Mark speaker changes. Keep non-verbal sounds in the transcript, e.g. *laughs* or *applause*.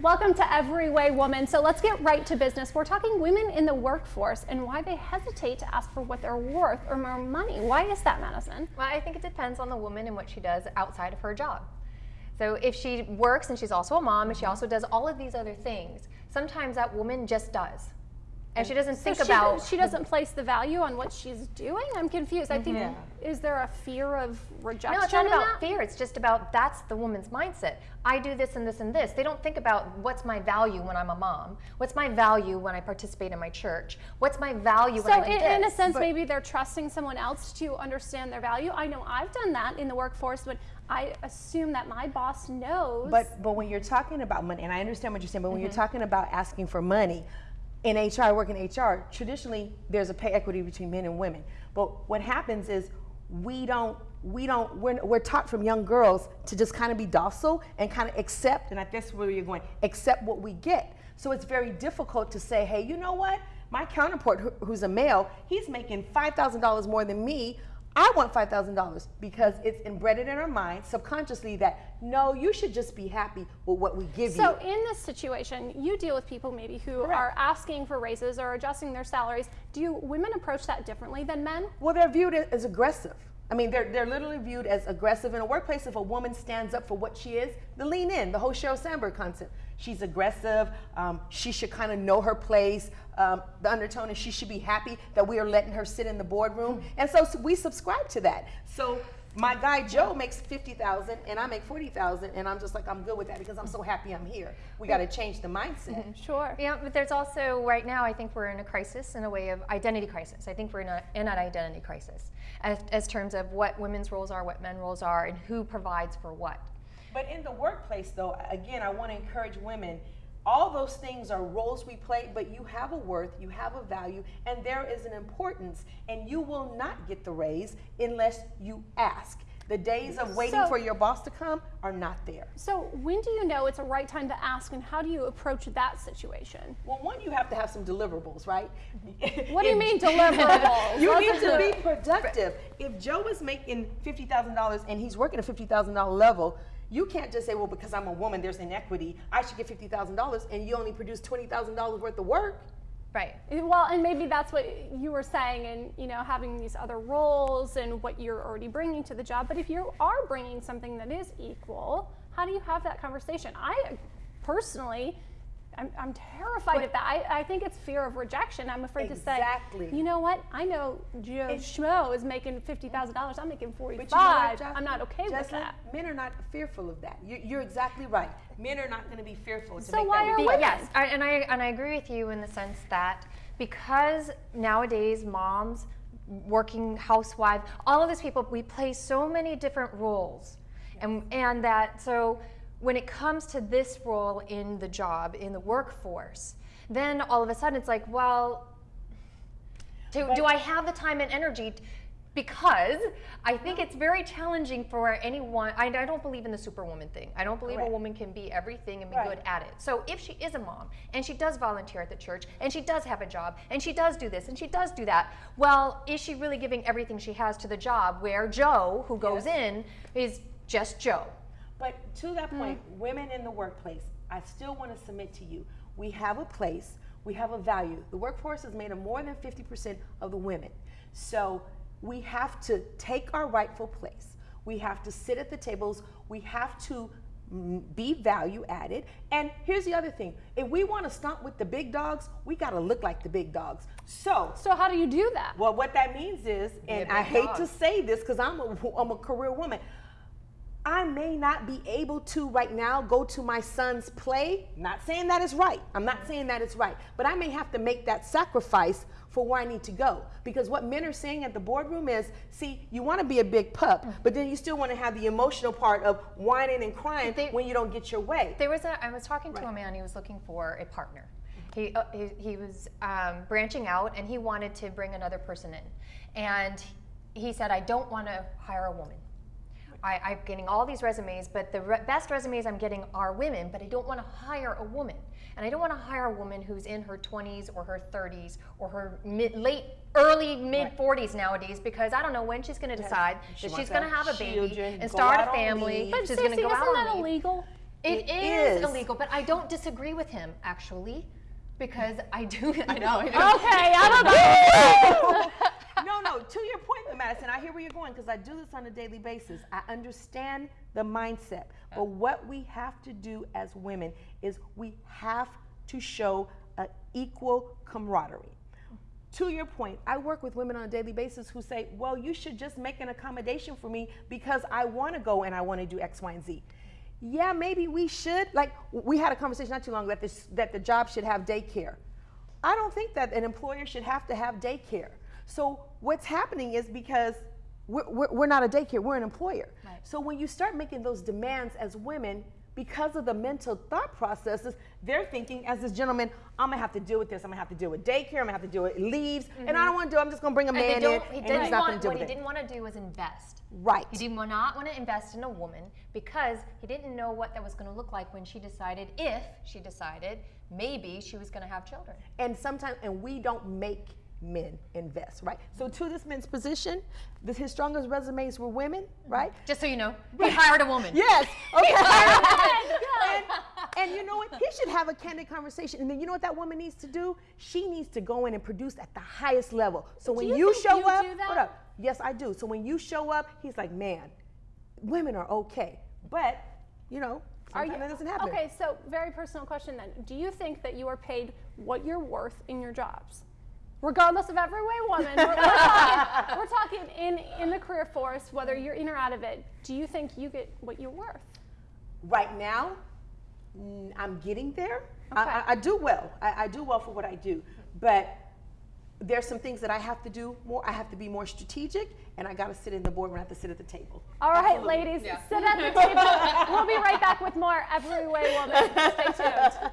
Speaker 1: Welcome to Every Way Woman. So let's get right to business. We're talking women in the workforce and why they hesitate to ask for what they're worth or more money. Why is that, Madison?
Speaker 2: Well, I think it depends on the woman and what she does outside of her job. So if she works and she's also a mom and she mm-hmm. also does all of these other things, sometimes that woman just does and she doesn't think
Speaker 1: so she,
Speaker 2: about
Speaker 1: she doesn't place the value on what she's doing? I'm confused. I think
Speaker 3: Yeah.
Speaker 1: is there a fear of rejection
Speaker 2: no it's not about
Speaker 1: that?
Speaker 2: fear. It's just about that's the woman's mindset. I do this and this and this. They don't think about what's my value when i'm a mom? What's my value when i participate in my church? What's my value when
Speaker 1: so
Speaker 2: i do
Speaker 1: in,
Speaker 2: this
Speaker 1: in a sense
Speaker 3: But-
Speaker 1: maybe they're trusting someone else to understand their value. I know i've done that in the workforce but i assume that my boss knows
Speaker 3: But but when you're talking about money, and I understand what you're saying, but when
Speaker 2: Mm-hmm.
Speaker 3: you're talking about asking for money, in HR, I work in HR, traditionally there's a pay equity between men and women. But what happens is we don't we don't we're, we're taught from young girls to just kind of be docile and kind of accept, and I that's where you're going, accept what we get. So it's very difficult to say, hey, you know what? My counterpart, who- who's a male, he's making five thousand dollars more than me. I want $5,000 because it's embedded in our mind subconsciously that no, you should just be happy with what we give
Speaker 1: So
Speaker 3: you.
Speaker 1: So in this situation, you deal with people maybe who are asking for raises or adjusting their salaries. Do you, women approach that differently than men?
Speaker 3: Well, they're viewed as aggressive. I mean, they're, they're literally viewed as aggressive in a workplace. If a woman stands up for what she is, the lean in, the whole Sheryl Sandberg concept. She's aggressive. Um, she should kind of know her place. Um, the undertone is she should be happy that we are letting her sit in the boardroom. And so we subscribe to that. So my guy Joe makes 50,000 and I make 40,000 and I'm just like, I'm good with that because I'm so happy I'm here. We got to change the mindset.
Speaker 1: Sure.
Speaker 2: Yeah, but there's also right now. I think we're in a crisis in a way of identity crisis. I think we're in, a, in an identity crisis, as, as terms of what women's roles are, what men roles are, and who provides for what.
Speaker 3: But in the workplace, though, again, I want to encourage women. All those things are roles we play, but you have a worth, you have a value, and there is an importance, and you will not get the raise unless you ask. The days of waiting
Speaker 1: So-
Speaker 3: for your boss to come are not there.
Speaker 1: So when do you know it's a right time to ask, and how do you approach that situation?
Speaker 3: Well, one, you have to have some deliverables, right? *laughs*
Speaker 1: What do you mean *laughs* deliverables?
Speaker 3: You need to be productive. If Joe is making fifty thousand dollars and he's working a fifty thousand dollar level, you can't just say, "Well, because I'm a woman, there's inequity. I should get fifty thousand dollars," and you only produce twenty thousand dollars worth of work.
Speaker 2: Right.
Speaker 1: Well, and maybe that's what you were saying, and you know, having these other roles and what you're already bringing to the job. But if you are bringing something that is equal, how do you have that conversation? I personally, I'm, I'm terrified of that. I, I think it's fear of rejection. I'm afraid
Speaker 3: Exactly.
Speaker 1: to say, you know what? I know Joe
Speaker 3: It's-
Speaker 1: Schmo is making fifty thousand dollars. I'm making
Speaker 3: But
Speaker 1: forty-five.
Speaker 3: you know what, Jocelyn?
Speaker 1: I'm not okay with that.
Speaker 3: Men are not fearful of that. You, you're exactly right. Men are not going to be fearful to
Speaker 1: So
Speaker 3: make
Speaker 1: why
Speaker 3: that
Speaker 1: are
Speaker 3: request.
Speaker 1: women?
Speaker 2: Yes, I, and I and I agree with you in the sense that because nowadays moms, working housewives, all of these people, we play so many different roles, and and that so when it comes to this role in the job in the workforce, then all of a sudden it's like, well, do, do I have the time and energy? because I think it's very challenging for anyone. I, I don't believe in the superwoman thing. I don't believe
Speaker 3: Correct.
Speaker 2: a woman can be everything and be
Speaker 3: Right.
Speaker 2: good at it. So if she is a mom and she does volunteer at the church and she does have a job and she does do this and she does do that, well, is she really giving everything she has to the job where Joe, who goes in, is just Joe?
Speaker 3: But to that
Speaker 1: Hmm.
Speaker 3: point, women in the workplace, I still want to submit to you. We have a place, we have a value. The workforce is made of more than 50% of the women. So we have to take our rightful place. We have to sit at the tables. We have to mm, be value added. And here's the other thing if we want to stomp with the big dogs, we got to look like the big dogs. So,
Speaker 1: So how do you do that?
Speaker 3: well, what that means is, and I hate
Speaker 2: dog.
Speaker 3: to say this because I'm a, I'm a career woman. I may not be able to right now go to my son's play. Not saying that is right. I'm not saying that it's right. But I may have to make that sacrifice for where I need to go. Because what men are saying at the boardroom is see, you want to be a big pup, but then you still want to have the emotional part of whining and crying
Speaker 2: They-
Speaker 3: when you don't get your way.
Speaker 2: There was a. I was talking to a man. He was looking for a partner. He uh, he, he was um, branching out, and he wanted to bring another person in. And he said, "I don't want to hire a woman. I, I'm getting all these resumes, but the re- best resumes I'm getting are women. But I don't want to hire a woman, and I don't want to hire a woman who's in her 20s or her 30s or her mid, late, early mid 40s nowadays, because I don't know when she's going to decide
Speaker 3: She
Speaker 2: that she's going to
Speaker 3: have
Speaker 2: a baby and start a family.
Speaker 1: But
Speaker 2: she's going to go
Speaker 1: isn't that illegal?
Speaker 2: It is, illegal, but I don't disagree with him actually, because I do. *laughs* I know. I know.
Speaker 1: Okay, I don't know.
Speaker 3: no, no. To your point, Madison, I hear where you're going because I do this on a daily basis. I understand the mindset, but uh. what we have to do as women is we have to show an equal camaraderie. To your point, I work with women on a daily basis who say, "Well, you should just make an accommodation for me because I want to go and I want to do X, Y, and Z." Yeah, maybe we should. Like we had a conversation not too long ago that this, that the job should have daycare. I don't think that an employer should have to have daycare. So what's happening is because we're, we're, not a daycare, we're an employer.
Speaker 2: Right.
Speaker 3: So when you start making those demands as women, because of the mental thought processes, they're thinking, as this gentleman, I'm gonna have to deal with this. I'm gonna have to deal with daycare. I'm gonna have to deal with leaves, and I don't want to do. it. I'm just gonna bring a
Speaker 2: Mm-hmm. And
Speaker 3: man in,
Speaker 2: he
Speaker 3: and
Speaker 2: didn't
Speaker 3: he's not
Speaker 2: want,
Speaker 3: gonna deal
Speaker 2: what he didn't want to do was invest.
Speaker 3: Right.
Speaker 2: He did not want to invest in a woman because he didn't know what that was going to look like when she decided, if she decided, maybe she was going to have children.
Speaker 3: and sometimes and we don't make men invest right? So to this man's position this, his strongest resumes were women right?
Speaker 2: Just so you know, he hired a woman.
Speaker 3: yes okay. *laughs* And, and you know what? He should have a candid conversation. And then you know what that woman needs to do? She needs to go in and produce at the highest level. So when
Speaker 1: you
Speaker 3: show
Speaker 1: you
Speaker 3: up hold up. Yes i do. So when you show up he's like man women are okay. But you know
Speaker 1: Are you,
Speaker 3: that doesn't happen.
Speaker 1: Okay, so very personal question then. Do you think that you are paid what you're worth in your jobs? Regardless of every way woman, we're, we're *laughs* talking, we're talking in, in the career force, whether you're in or out of it, do you think you get what you're worth?
Speaker 3: right now i'm getting there I,
Speaker 1: Okay.
Speaker 3: I, I do well I, I do well for what i do but there's some things that i have to do more i have to be more strategic and i got to sit in the boardroom i have to sit at the table
Speaker 1: All right,
Speaker 3: Absolutely.
Speaker 1: ladies,
Speaker 2: Yeah.
Speaker 1: sit at the table. we'll be right back with more Every Way Woman. Stay tuned.